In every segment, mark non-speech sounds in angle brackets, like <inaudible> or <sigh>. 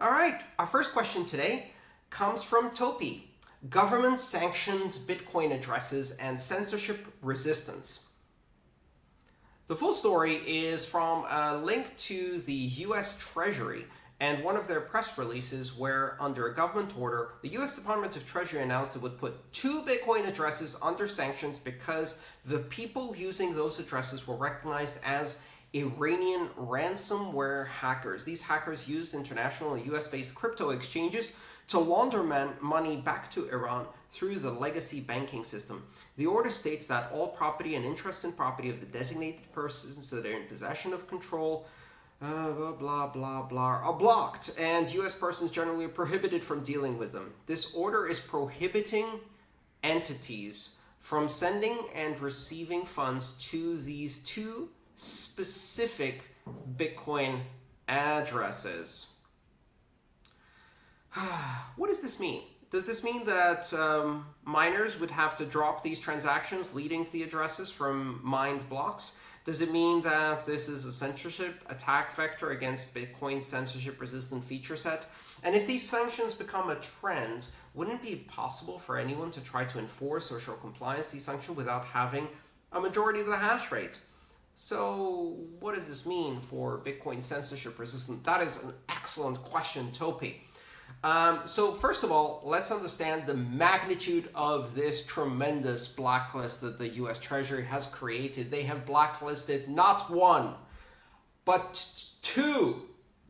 All right, our first question today comes from Topi. Government-sanctioned Bitcoin addresses and censorship resistance. The full story is from a link to the US Treasury and one of their press releases where, under a government order, the US Department of Treasury announced it would put two Bitcoin addresses under sanctions because the people using those addresses were recognized as Iranian ransomware hackers. These hackers used international US-based crypto exchanges to launder money back to Iran through the legacy banking system. The order states that all property and interest in property of the designated persons that are in possession of control uh, blah, blah, blah, blah, are blocked, and U.S. persons generally are prohibited from dealing with them. This order is prohibiting entities from sending and receiving funds to these two specific Bitcoin addresses. <sighs> what does this mean? Does this mean that um, miners would have to drop these transactions leading to the addresses from mined blocks? Does it mean that this is a censorship attack vector against Bitcoin's censorship-resistant feature set? And if these sanctions become a trend, wouldn't it be possible for anyone to try to enforce or show compliance to these sanctions without having a majority of the hash rate? So what does this mean for Bitcoin censorship resistant? That is an excellent question, Topi. Um, so first of all, let's understand the magnitude of this tremendous blacklist that the US Treasury has created. They have blacklisted not one, but two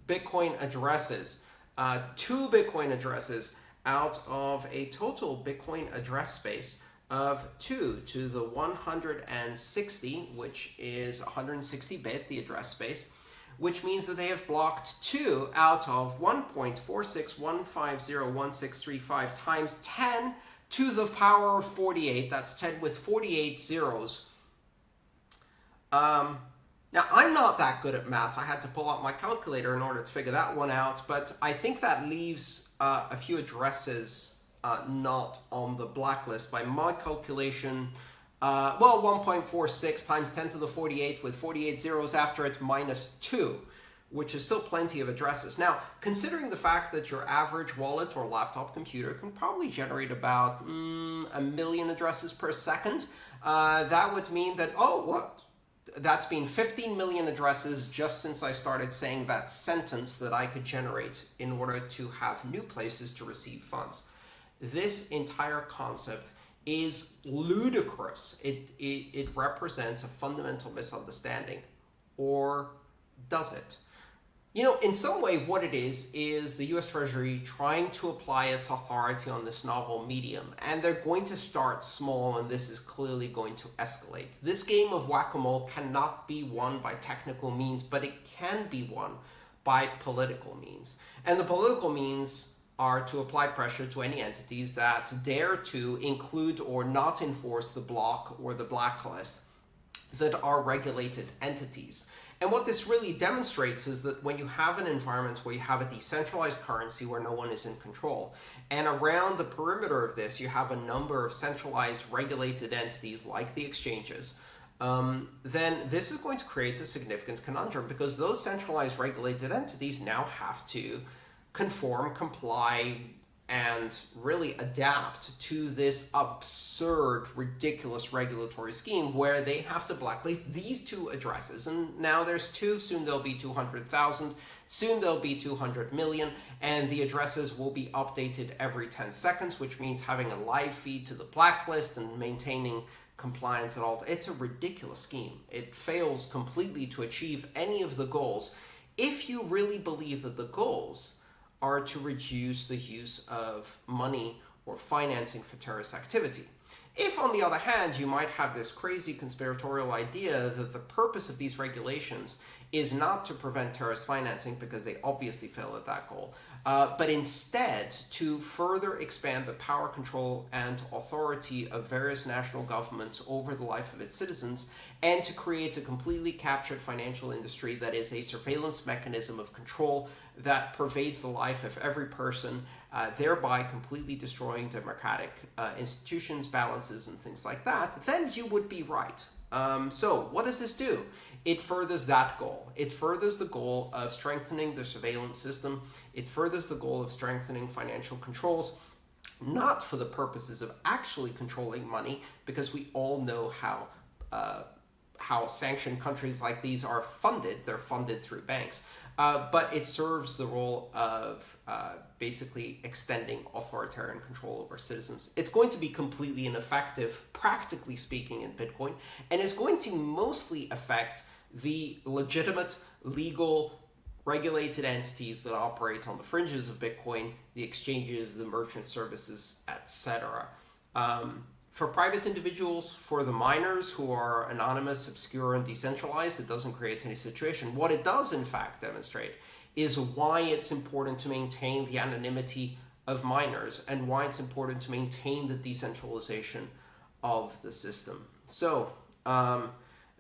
Bitcoin addresses. Uh, two Bitcoin addresses out of a total Bitcoin address space of 2 to the 160, which is 160-bit, the address space, which means that they have blocked 2 out of 1.46150165 times 10 to the power of 48. That's 10 with 48 zeros. Um, now, I'm not that good at math. I had to pull out my calculator in order to figure that one out, but I think that leaves uh, a few addresses uh, not on the blacklist. By my calculation, uh, well, 1.46 times 10 to the 48 with 48 zeros after it minus 2, which is still plenty of addresses. Now, considering the fact that your average wallet or laptop computer can probably generate about mm, a million addresses per second, uh, that would mean that, oh, what? That's been 15 million addresses just since I started saying that sentence that I could generate in order to have new places to receive funds this entire concept is ludicrous. It, it, it represents a fundamental misunderstanding. Or does it? You know, in some way, what it is, is the US Treasury trying to apply its authority on this novel medium. And they're going to start small, and this is clearly going to escalate. This game of whack-a-mole cannot be won by technical means, but it can be won by political means. And the political means are to apply pressure to any entities that dare to include or not enforce the block or the blacklist that are regulated entities. And what this really demonstrates is that when you have an environment where you have a decentralized currency where no one is in control, and around the perimeter of this you have a number of centralized regulated entities like the exchanges, um, then this is going to create a significant conundrum because those centralized regulated entities now have to conform, comply, and really adapt to this absurd, ridiculous regulatory scheme where they have to blacklist these two addresses. And now there's two, soon there'll be 200,000, soon there'll be 200 million, and the addresses will be updated every 10 seconds, which means having a live feed to the blacklist and maintaining compliance at all. It's a ridiculous scheme. It fails completely to achieve any of the goals if you really believe that the goals are to reduce the use of money or financing for terrorist activity. If, on the other hand, you might have this crazy conspiratorial idea that the purpose of these regulations is not to prevent terrorist financing, because they obviously fail at that goal, uh, but instead to further expand the power, control, and authority of various national governments over the life of its citizens, and to create a completely captured financial industry that is a surveillance mechanism of control that pervades the life of every person, uh, thereby completely destroying democratic uh, institutions, balances, and things like that, then you would be right. Um, so what does this do? It furthers that goal. It furthers the goal of strengthening the surveillance system. It furthers the goal of strengthening financial controls, not for the purposes of actually controlling money, because we all know how uh, how sanctioned countries like these are funded. They're funded through banks. Uh, but it serves the role of uh, basically extending authoritarian control over citizens. It's going to be completely ineffective, practically speaking, in Bitcoin, and it's going to mostly affect the legitimate, legal, regulated entities that operate on the fringes of Bitcoin, the exchanges, the merchant services, etc. Um, for private individuals, for the miners who are anonymous, obscure, and decentralized, it doesn't create any situation. What it does, in fact, demonstrate is why it's important to maintain the anonymity of miners and why it's important to maintain the decentralization of the system. So, um,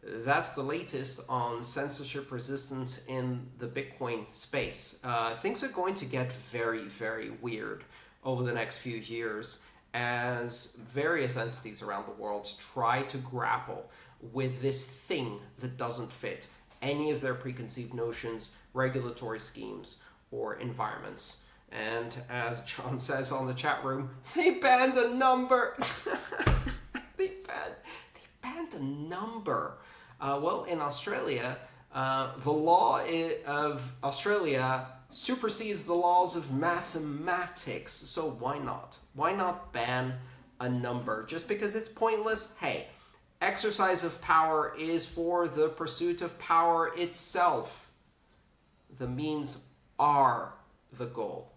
that's the latest on censorship resistance in the Bitcoin space. Uh, things are going to get very, very weird over the next few years as various entities around the world try to grapple with this thing that doesn't fit any of their preconceived notions, regulatory schemes, or environments. And as John <laughs> says on the chat room, they banned a number. <laughs> they banned, they banned a number. Uh, well, in Australia, uh, the law of Australia supersedes the laws of mathematics. So why not? Why not ban a number? Just because it's pointless? Hey, exercise of power is for the pursuit of power itself. The means are the goal.